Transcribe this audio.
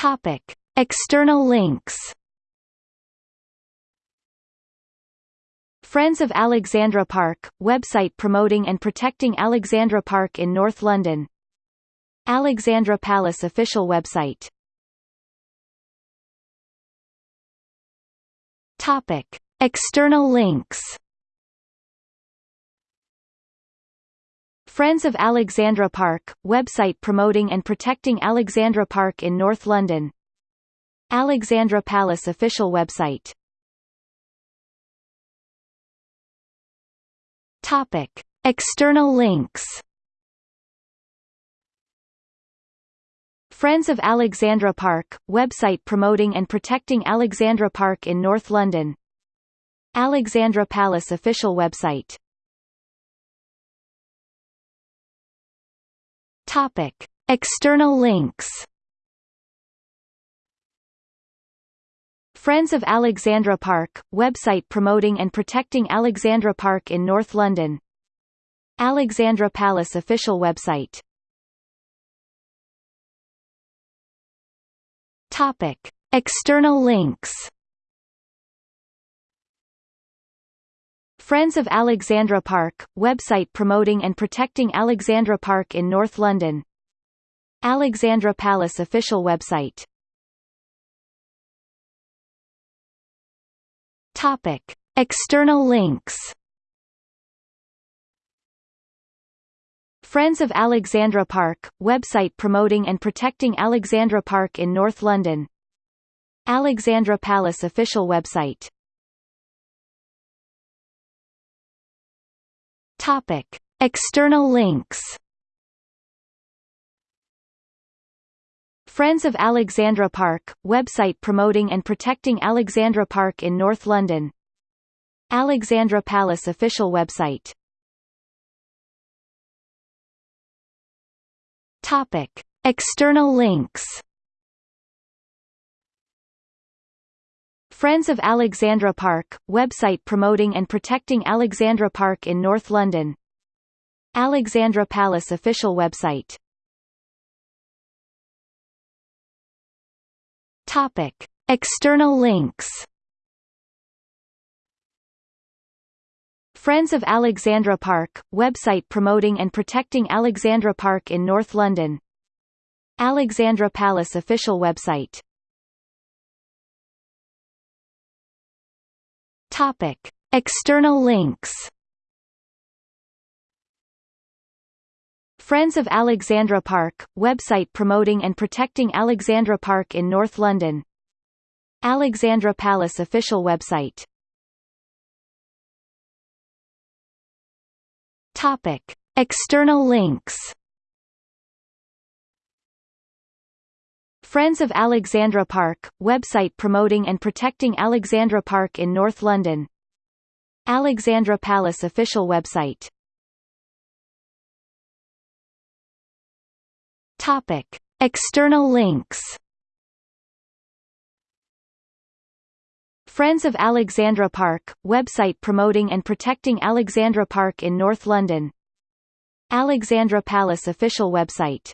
Topic: External links. Friends of Alexandra Park, website promoting and protecting Alexandra Park in North London Alexandra Palace official website Topic. External links Friends of Alexandra Park, website promoting and protecting Alexandra Park in North London. Alexandra Palace official website. Topic. External links. Friends of Alexandra Park, website promoting and protecting Alexandra Park in North London. Alexandra Palace official website Topic. External links Friends of Alexandra Park, website promoting and protecting Alexandra Park in North London Alexandra Palace official website Topic. External links Friends of Alexandra Park, website promoting and protecting Alexandra Park in North London. Alexandra Palace official website. Topic. External links. Friends of Alexandra Park, website promoting and protecting Alexandra Park in North London. Alexandra Palace official website Topic. External links Friends of Alexandra Park, website promoting and protecting Alexandra Park in North London Alexandra Palace official website Topic. External links Friends of Alexandra Park, website promoting and protecting Alexandra Park in North London. Alexandra Palace official website. Topic. External links. Friends of Alexandra Park, website promoting and protecting Alexandra Park in North London. Alexandra Palace official website Topic. External links Friends of Alexandra Park, website promoting and protecting Alexandra Park in North London Alexandra Palace official website Topic. External links Friends of Alexandra Park, website promoting and protecting Alexandra Park in North London. Alexandra Palace official website. Topic. External links. Friends of Alexandra Park, website promoting and protecting Alexandra Park in North London. Alexandra Palace official website